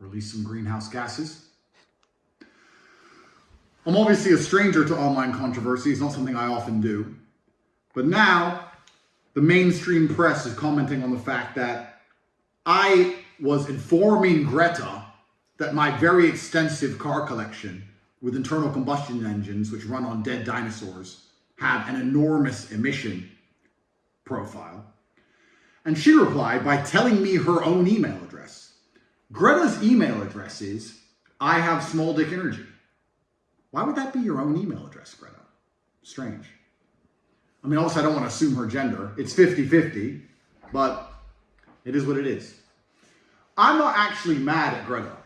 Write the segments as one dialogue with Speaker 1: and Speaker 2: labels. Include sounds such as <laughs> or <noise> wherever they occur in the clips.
Speaker 1: release some greenhouse gases. I'm obviously a stranger to online controversy. It's not something I often do. But now, the mainstream press is commenting on the fact that I was informing Greta that my very extensive car collection with internal combustion engines, which run on dead dinosaurs, have an enormous emission profile. And she replied by telling me her own email. Greta's email address is I have small dick energy. Why would that be your own email address, Greta? Strange. I mean, also, I don't want to assume her gender. It's 50 50, but it is what it is. I'm not actually mad at Greta.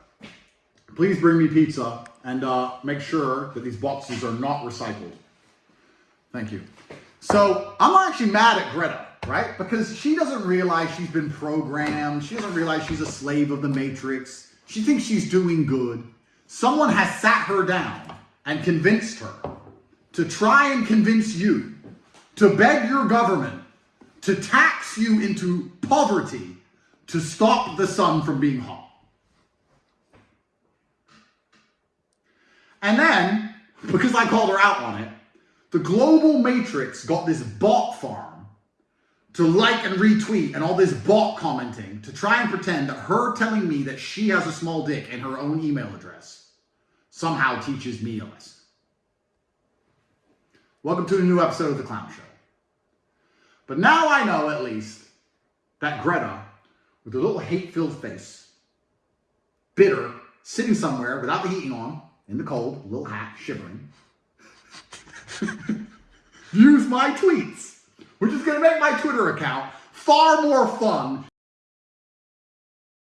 Speaker 1: Please bring me pizza and uh, make sure that these boxes are not recycled. Thank you. So I'm not actually mad at Greta, right? Because she doesn't realize she's been programmed. She doesn't realize she's a slave of the matrix. She thinks she's doing good. Someone has sat her down and convinced her to try and convince you to beg your government to tax you into poverty to stop the sun from being hot. And then, because I called her out on it, the global matrix got this bot farm to like and retweet and all this bot commenting to try and pretend that her telling me that she has a small dick in her own email address somehow teaches me a lesson. Welcome to a new episode of The Clown Show. But now I know at least that Greta, with a little hate filled face, bitter, sitting somewhere without the heating on, in the cold, little hat, shivering, <laughs> views my tweets, which is going to make my Twitter account far more fun